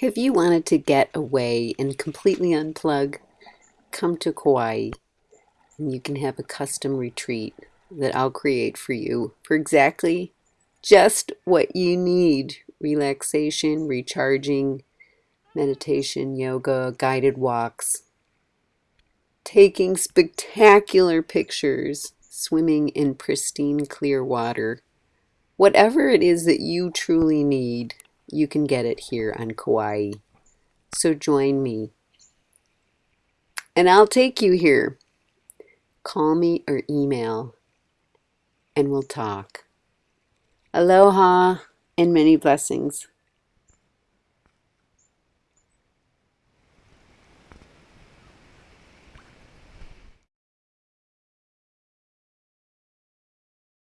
If you wanted to get away and completely unplug, come to Kauai and you can have a custom retreat that I'll create for you for exactly just what you need relaxation, recharging, meditation, yoga, guided walks, taking spectacular pictures, swimming in pristine clear water. Whatever it is that you truly need, you can get it here on Kauai. So join me. And I'll take you here. Call me or email and we'll talk. Aloha and many blessings.